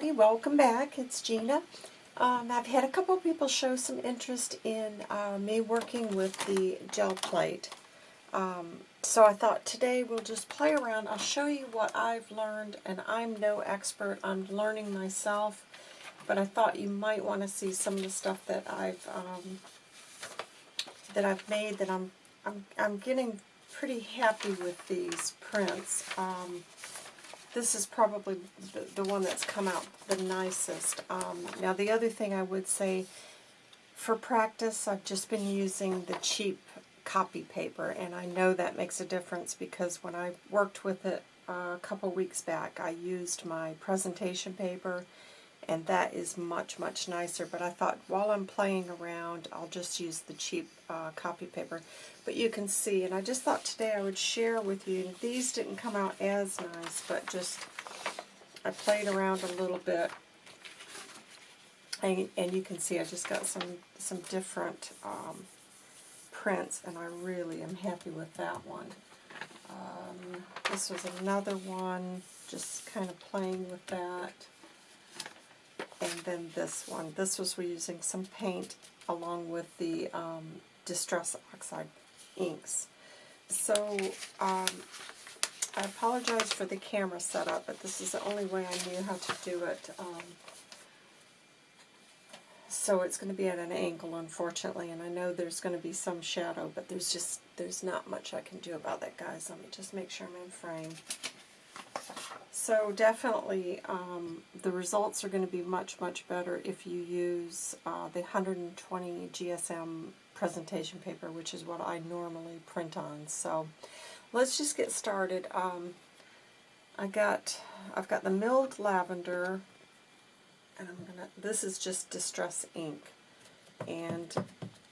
everybody, welcome back. It's Gina. Um, I've had a couple people show some interest in uh, me working with the gel plate. Um, so I thought today we'll just play around. I'll show you what I've learned, and I'm no expert. I'm learning myself, but I thought you might want to see some of the stuff that I've um, that I've made. That I'm I'm I'm getting pretty happy with these prints. Um, this is probably the, the one that's come out the nicest. Um, now the other thing I would say, for practice, I've just been using the cheap copy paper, and I know that makes a difference because when I worked with it uh, a couple weeks back, I used my presentation paper, and that is much, much nicer. But I thought while I'm playing around, I'll just use the cheap uh, copy paper. But you can see, and I just thought today I would share with you, these didn't come out as nice, but just, I played around a little bit. And, and you can see I just got some, some different um, prints, and I really am happy with that one. Um, this was another one, just kind of playing with that. And then this one. This was we're using some paint along with the um, Distress Oxide inks. So, um, I apologize for the camera setup, but this is the only way I knew how to do it. Um, so it's going to be at an angle, unfortunately, and I know there's going to be some shadow, but there's just, there's not much I can do about that, guys. Let me just make sure I'm in frame. So definitely, um, the results are going to be much, much better if you use uh, the 120 GSM presentation paper, which is what I normally print on. So let's just get started. Um, I got, I've got the milled lavender, and I'm gonna. This is just distress ink, and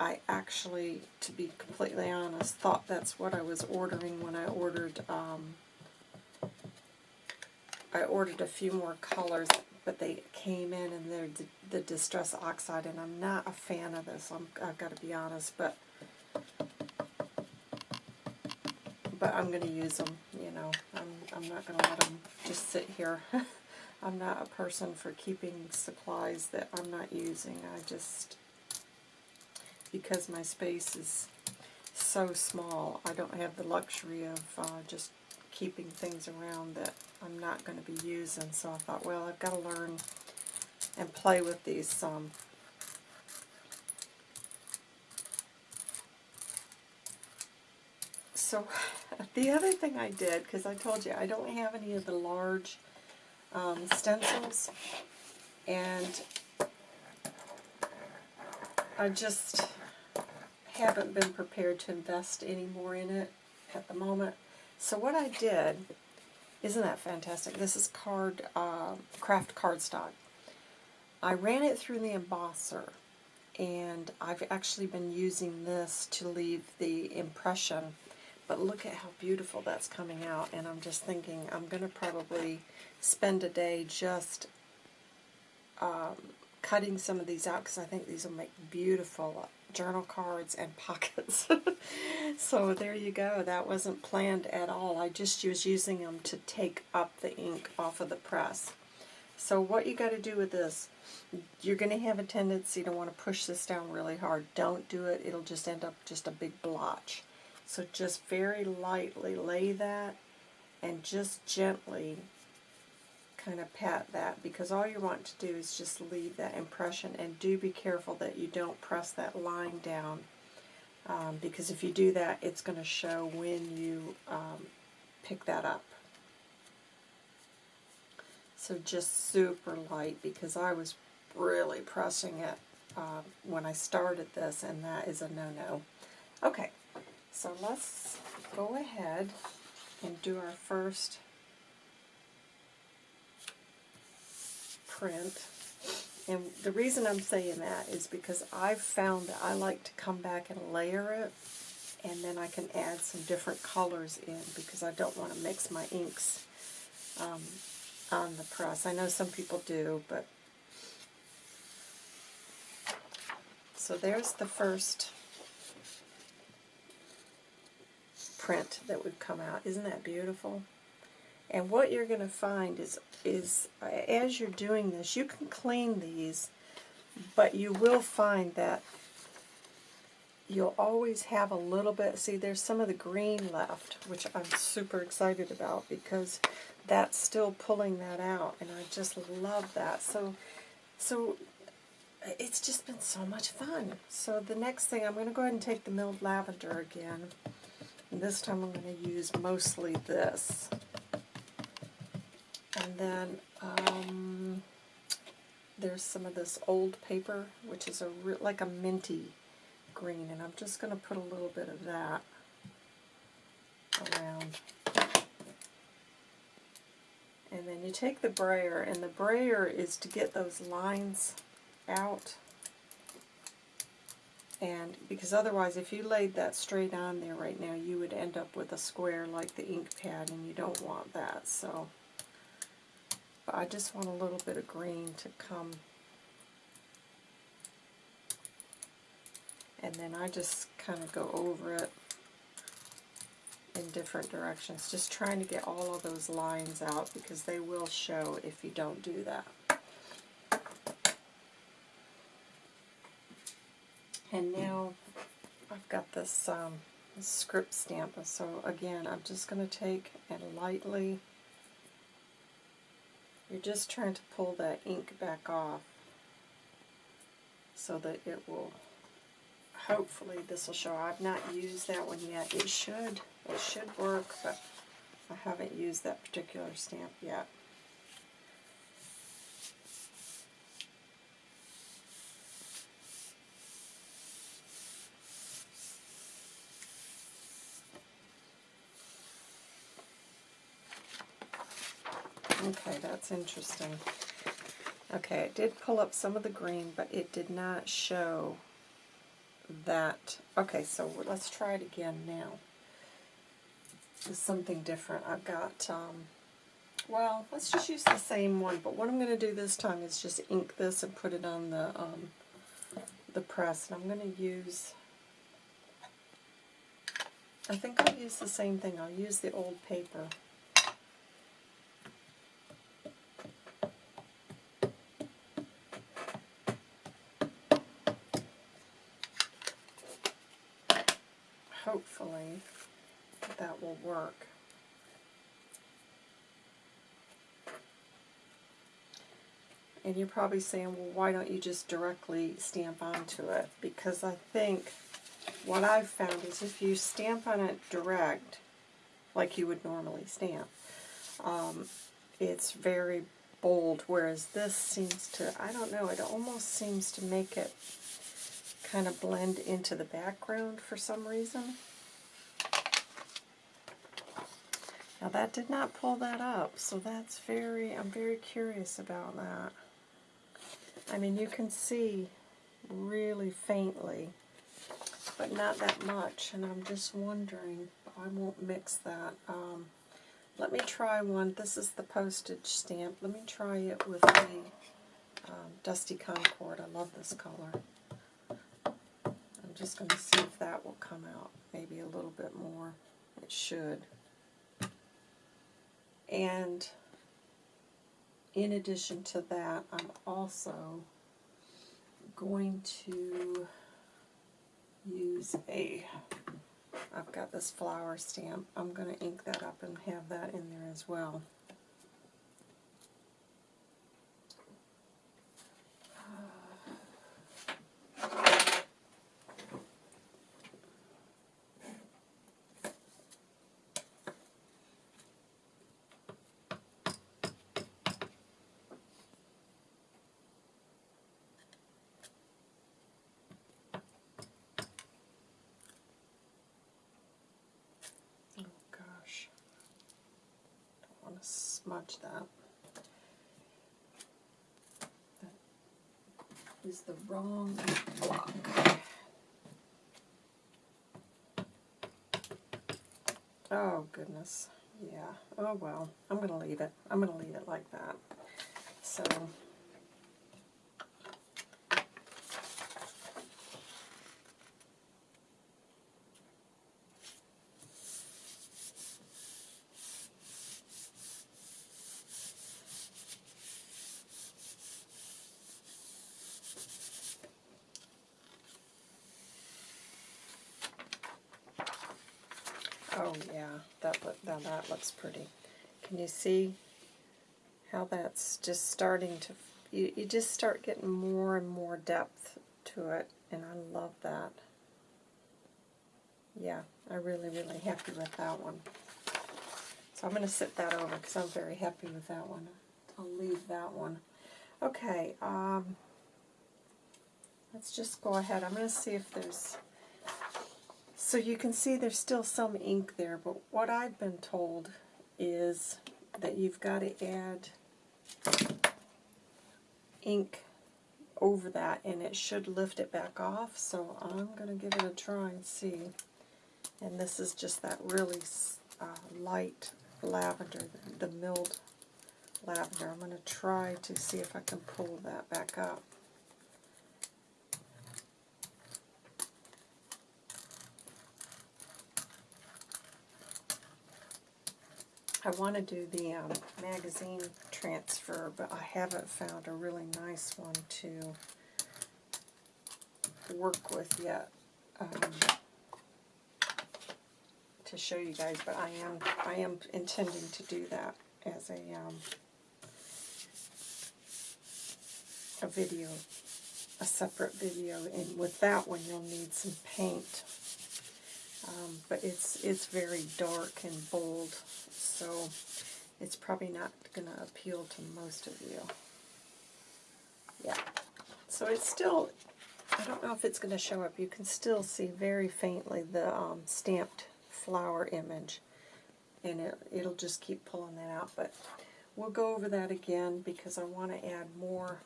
I actually, to be completely honest, thought that's what I was ordering when I ordered. Um, I ordered a few more colors but they came in and they're the Distress Oxide, and I'm not a fan of this, I'm, I've got to be honest, but but I'm going to use them, you know. I'm, I'm not going to let them just sit here. I'm not a person for keeping supplies that I'm not using. I just, because my space is so small, I don't have the luxury of uh, just keeping things around that I'm not going to be using. So I thought, well, I've got to learn and play with these some. So the other thing I did, because I told you I don't have any of the large um, stencils, and I just haven't been prepared to invest any more in it at the moment. So what I did, isn't that fantastic? This is card uh, kraft cardstock. I ran it through the embosser, and I've actually been using this to leave the impression. But look at how beautiful that's coming out, and I'm just thinking I'm going to probably spend a day just um, cutting some of these out because I think these will make beautiful journal cards and pockets. so there you go. That wasn't planned at all. I just was using them to take up the ink off of the press. So what you got to do with this, you're going to have a tendency to want to push this down really hard. Don't do it. It'll just end up just a big blotch. So just very lightly lay that and just gently kind of pat that because all you want to do is just leave that impression and do be careful that you don't press that line down um, because if you do that it's going to show when you um, pick that up. So just super light because I was really pressing it uh, when I started this and that is a no-no. Okay, so let's go ahead and do our first print. And the reason I'm saying that is because I've found that I like to come back and layer it, and then I can add some different colors in because I don't want to mix my inks um, on the press. I know some people do, but... So there's the first print that would come out. Isn't that beautiful? And what you're going to find is is uh, as you're doing this, you can clean these, but you will find that you'll always have a little bit, see there's some of the green left, which I'm super excited about because that's still pulling that out, and I just love that. So, so it's just been so much fun. So the next thing, I'm going to go ahead and take the milled lavender again. And this time I'm going to use mostly this. And then um, there's some of this old paper, which is a like a minty green, and I'm just going to put a little bit of that around. And then you take the brayer, and the brayer is to get those lines out. And because otherwise, if you laid that straight on there right now, you would end up with a square like the ink pad, and you don't want that. So I just want a little bit of green to come and then I just kind of go over it in different directions, just trying to get all of those lines out because they will show if you don't do that. And now I've got this, um, script stamp, so again I'm just going to take and lightly, you're just trying to pull that ink back off so that it will hopefully this will show. I've not used that one yet. It should. It should work, but I haven't used that particular stamp yet. Okay, that's interesting. Okay, it did pull up some of the green, but it did not show that, okay, so let's try it again now. Something different. I've got, um, well, let's just use the same one, but what I'm going to do this time is just ink this and put it on the, um, the press. And I'm going to use, I think I'll use the same thing. I'll use the old paper. hopefully that will work. And you're probably saying, well, why don't you just directly stamp onto it? Because I think what I've found is if you stamp on it direct, like you would normally stamp, um, it's very bold, whereas this seems to, I don't know, it almost seems to make it kind of blend into the background for some reason. Now that did not pull that up, so that's very, I'm very curious about that. I mean, you can see really faintly, but not that much, and I'm just wondering, I won't mix that. Um, let me try one. This is the postage stamp. Let me try it with the um, Dusty Concord. I love this color. I'm just going to see if that will come out maybe a little bit more. It should. And in addition to that, I'm also going to use a, I've got this flower stamp. I'm going to ink that up and have that in there as well. Smudge that. That is the wrong block. Oh, goodness. Yeah. Oh, well. I'm going to leave it. I'm going to leave it like that. So... Oh yeah, that look, now that looks pretty. Can you see how that's just starting to, you, you just start getting more and more depth to it, and I love that. Yeah, I'm really, really happy with that one. So I'm going to sit that over because I'm very happy with that one. I'll leave that one. Okay, um, let's just go ahead. I'm going to see if there's... So you can see there's still some ink there, but what I've been told is that you've got to add ink over that and it should lift it back off. So I'm going to give it a try and see. And this is just that really uh, light lavender, the milled lavender. I'm going to try to see if I can pull that back up. I want to do the um, magazine transfer, but I haven't found a really nice one to work with yet um, to show you guys. But I am I am intending to do that as a um, a video, a separate video. And with that one, you'll need some paint. Um, but it's it's very dark and bold, so it's probably not going to appeal to most of you. Yeah, so it's still, I don't know if it's going to show up. You can still see very faintly the um, stamped flower image, and it, it'll just keep pulling that out. But we'll go over that again because I want to add more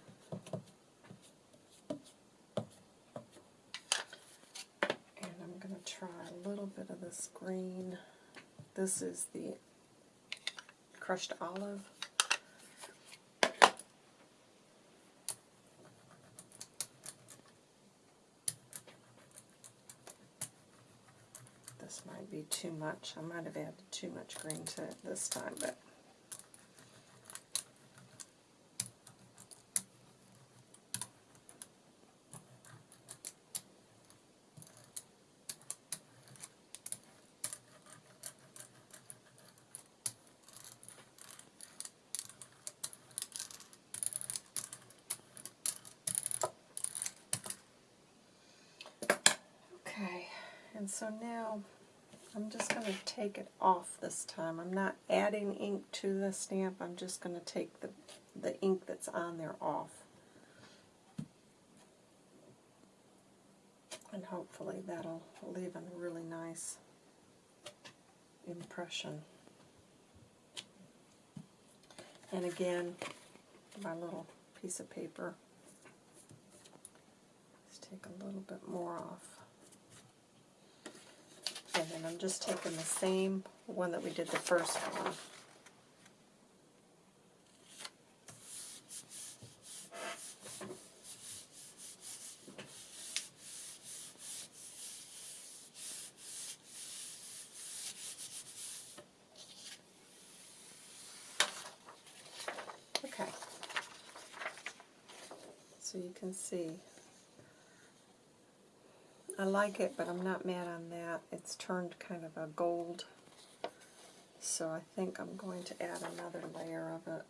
try a this green. This is the crushed olive. This might be too much. I might have added too much green to it this time, but And so now I'm just going to take it off this time. I'm not adding ink to the stamp. I'm just going to take the, the ink that's on there off. And hopefully that'll leave a really nice impression. And again, my little piece of paper. Let's take a little bit more off. And then I'm just taking the same one that we did the first one. Okay. So you can see I like it, but I'm not mad on that. It's turned kind of a gold. So I think I'm going to add another layer of it.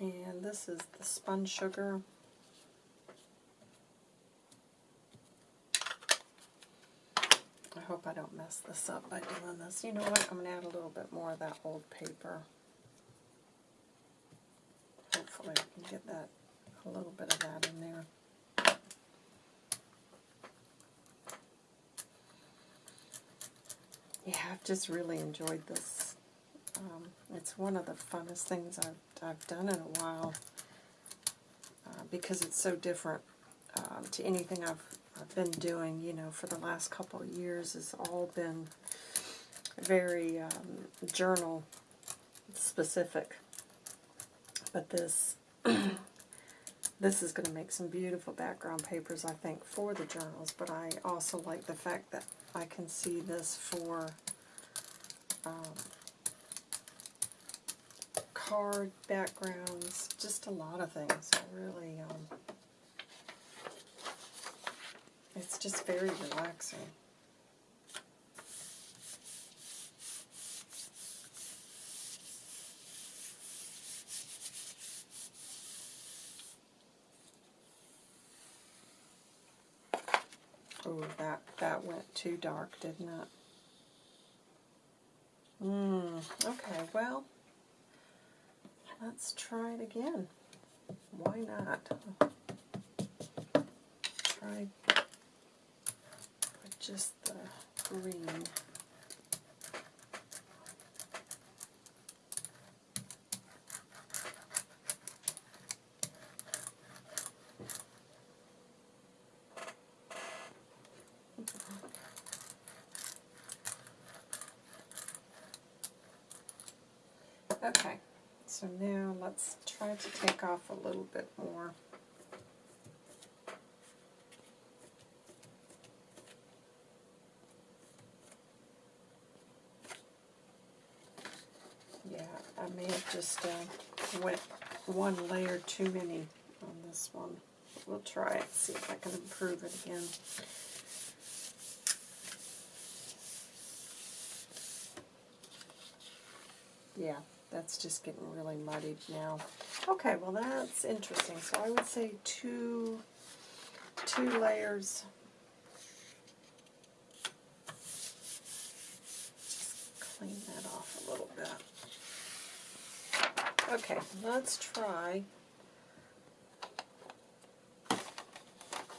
And this is the spun sugar. Hope I don't mess this up by doing this. You know what? I'm going to add a little bit more of that old paper. Hopefully I can get that, a little bit of that in there. Yeah, I've just really enjoyed this. Um, it's one of the funnest things I've, I've done in a while uh, because it's so different uh, to anything I've I've been doing, you know, for the last couple of years has all been very um, journal specific. But this this is going to make some beautiful background papers, I think, for the journals. But I also like the fact that I can see this for um, card backgrounds, just a lot of things. I really, um, it's just very relaxing. Oh, that, that went too dark, didn't it? Hmm, okay, well, let's try it again. Why not? Try just the green. Okay, so now let's try to take off a little bit more. Yeah, I may have just uh, went one layer too many on this one. We'll try it, see if I can improve it again. Yeah, that's just getting really muddied now. Okay, well that's interesting. So I would say two, two layers. Just clean that off a little bit. Okay, let's try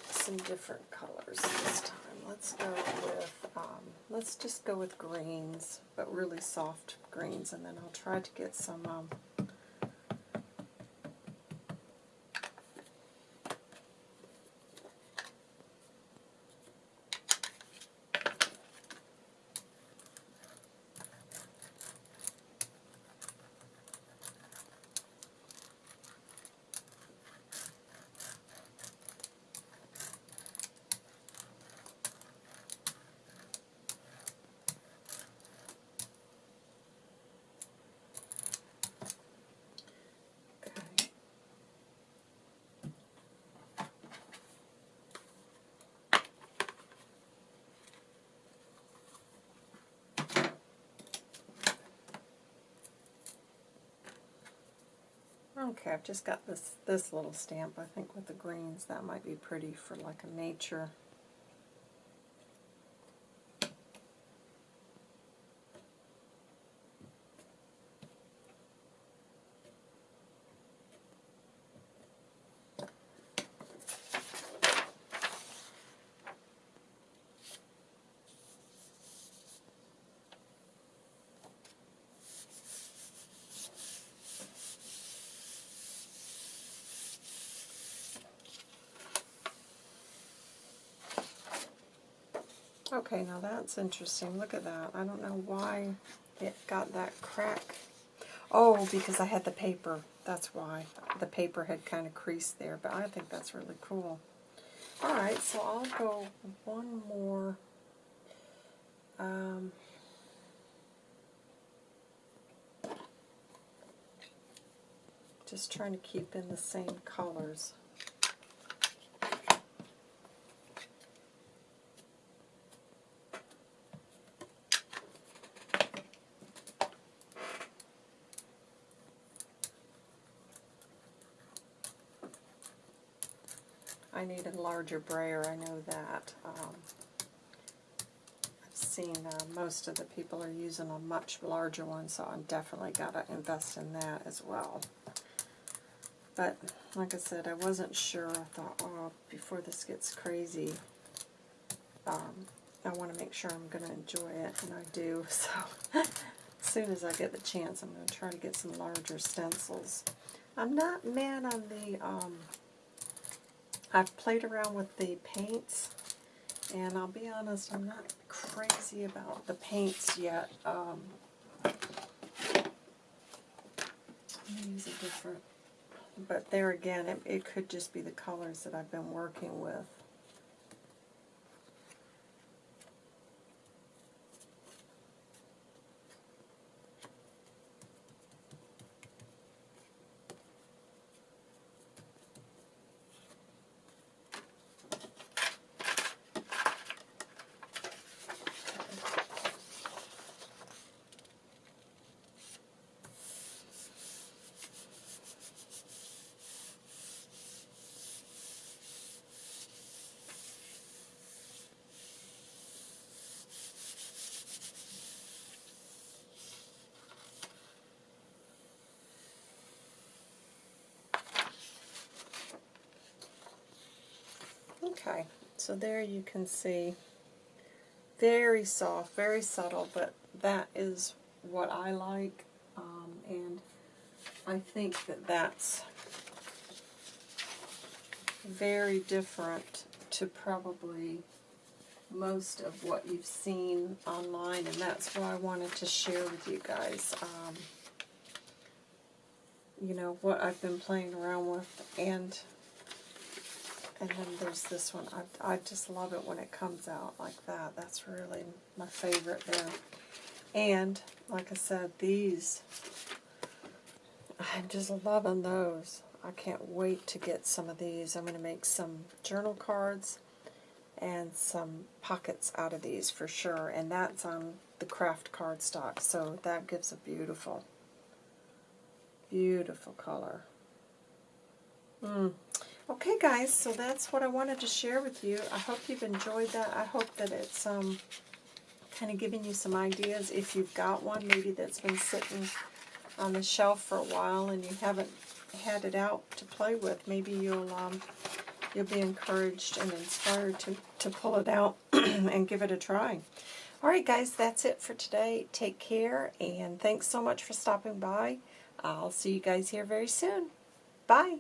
some different colors this time. Let's go with, um, let's just go with greens, but really soft greens, and then I'll try to get some um, Okay, I've just got this this little stamp. I think with the greens that might be pretty for like a nature. Okay, now that's interesting. Look at that. I don't know why it got that crack. Oh, because I had the paper. That's why. The paper had kind of creased there, but I think that's really cool. Alright, so I'll go one more. Um, just trying to keep in the same colors. I need a larger brayer, I know that. Um, I've seen uh, most of the people are using a much larger one, so I'm definitely got to invest in that as well. But, like I said, I wasn't sure. I thought, oh, before this gets crazy, um, I want to make sure I'm going to enjoy it, and I do. So, as soon as I get the chance, I'm going to try to get some larger stencils. I'm not mad on the... Um, I've played around with the paints, and I'll be honest, I'm not crazy about the paints yet. Um, use a different, but there again, it, it could just be the colors that I've been working with. Okay, so there you can see very soft, very subtle, but that is what I like, um, and I think that that's very different to probably most of what you've seen online, and that's what I wanted to share with you guys. Um, you know, what I've been playing around with, and and then there's this one. I, I just love it when it comes out like that. That's really my favorite there. And, like I said, these, I'm just loving those. I can't wait to get some of these. I'm going to make some journal cards and some pockets out of these for sure. And that's on the kraft cardstock. So that gives a beautiful, beautiful color. Mm. Okay guys, so that's what I wanted to share with you. I hope you've enjoyed that. I hope that it's um, kind of giving you some ideas. If you've got one maybe that's been sitting on the shelf for a while and you haven't had it out to play with, maybe you'll um, you'll be encouraged and inspired to, to pull it out and give it a try. Alright guys, that's it for today. Take care and thanks so much for stopping by. I'll see you guys here very soon. Bye.